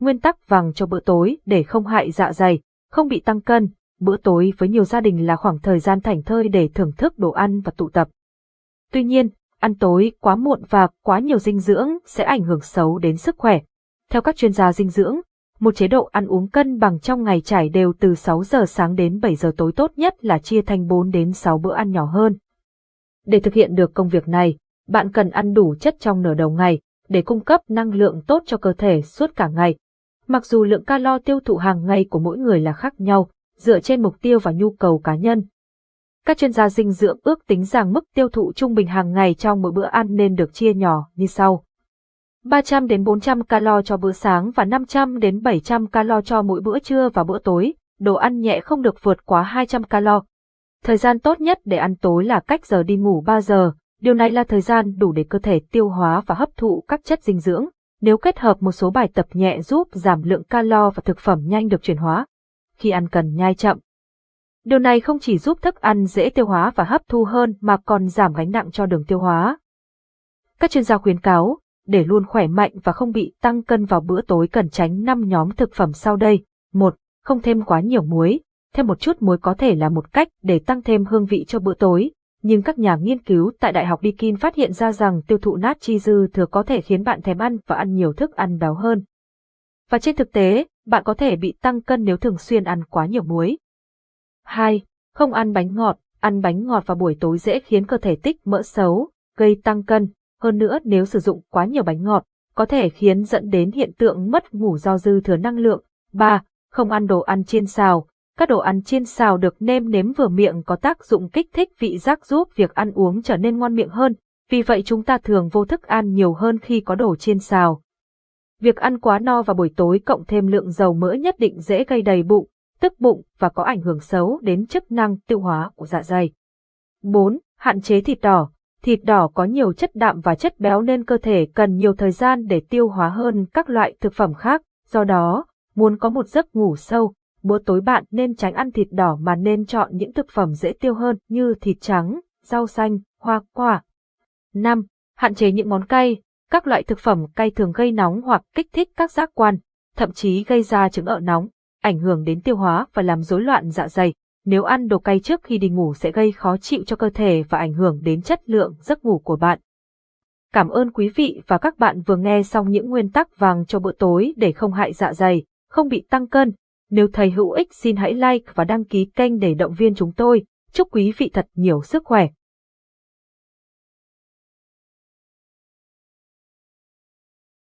Nguyên tắc vàng cho bữa tối để không hại dạ dày, không bị tăng cân. Bữa tối với nhiều gia đình là khoảng thời gian thảnh thơi để thưởng thức đồ ăn và tụ tập. Tuy nhiên, ăn tối quá muộn và quá nhiều dinh dưỡng sẽ ảnh hưởng xấu đến sức khỏe. Theo các chuyên gia dinh dưỡng, một chế độ ăn uống cân bằng trong ngày trải đều từ 6 giờ sáng đến 7 giờ tối tốt nhất là chia thành 4 đến 6 bữa ăn nhỏ hơn. Để thực hiện được công việc này, bạn cần ăn đủ chất trong nửa đầu ngày, để cung cấp năng lượng tốt cho cơ thể suốt cả ngày. Mặc dù lượng calo tiêu thụ hàng ngày của mỗi người là khác nhau, dựa trên mục tiêu và nhu cầu cá nhân. Các chuyên gia dinh dưỡng ước tính rằng mức tiêu thụ trung bình hàng ngày trong mỗi bữa ăn nên được chia nhỏ như sau. 300 đến 400 calo cho bữa sáng và 500 đến 700 calo cho mỗi bữa trưa và bữa tối. Đồ ăn nhẹ không được vượt quá 200 calo. Thời gian tốt nhất để ăn tối là cách giờ đi ngủ 3 giờ. Điều này là thời gian đủ để cơ thể tiêu hóa và hấp thụ các chất dinh dưỡng. Nếu kết hợp một số bài tập nhẹ giúp giảm lượng calo và thực phẩm nhanh được chuyển hóa. Khi ăn cần nhai chậm. Điều này không chỉ giúp thức ăn dễ tiêu hóa và hấp thu hơn mà còn giảm gánh nặng cho đường tiêu hóa. Các chuyên gia khuyến cáo, để luôn khỏe mạnh và không bị tăng cân vào bữa tối cần tránh 5 nhóm thực phẩm sau đây. 1. Không thêm quá nhiều muối. Thêm một chút muối có thể là một cách để tăng thêm hương vị cho bữa tối, nhưng các nhà nghiên cứu tại Đại học Deakin phát hiện ra rằng tiêu thụ nát chi dư thừa có thể khiến bạn thèm ăn và ăn nhiều thức ăn béo hơn. Và trên thực tế, bạn có thể bị tăng cân nếu thường xuyên ăn quá nhiều muối. 2. Không ăn bánh ngọt. Ăn bánh ngọt vào buổi tối dễ khiến cơ thể tích mỡ xấu, gây tăng cân, hơn nữa nếu sử dụng quá nhiều bánh ngọt, có thể khiến dẫn đến hiện tượng mất ngủ do dư thừa năng lượng. 3. Không ăn đồ ăn chiên xào. Các đồ ăn chiên xào được nêm nếm vừa miệng có tác dụng kích thích vị giác giúp việc ăn uống trở nên ngon miệng hơn, vì vậy chúng ta thường vô thức ăn nhiều hơn khi có đồ chiên xào. Việc ăn quá no vào buổi tối cộng thêm lượng dầu mỡ nhất định dễ gây đầy bụng, tức bụng và có ảnh hưởng xấu đến chức năng tiêu hóa của dạ dày. 4. Hạn chế thịt đỏ thịt đỏ có nhiều chất đạm và chất béo nên cơ thể cần nhiều thời gian để tiêu hóa hơn các loại thực phẩm khác, do đó, muốn có một giấc ngủ sâu, bữa tối bạn nên tránh ăn thịt đỏ mà nên chọn những thực phẩm dễ tiêu hơn như thịt trắng, rau xanh, hoa quả. 5. Hạn chế những món cay, các loại thực phẩm cay thường gây nóng hoặc kích thích các giác quan, thậm chí gây ra chứng ợ nóng, ảnh hưởng đến tiêu hóa và làm rối loạn dạ dày nếu ăn đồ cay trước khi đi ngủ sẽ gây khó chịu cho cơ thể và ảnh hưởng đến chất lượng giấc ngủ của bạn. Cảm ơn quý vị và các bạn vừa nghe xong những nguyên tắc vàng cho bữa tối để không hại dạ dày, không bị tăng cân. Nếu thấy hữu ích xin hãy like và đăng ký kênh để động viên chúng tôi. Chúc quý vị thật nhiều sức khỏe.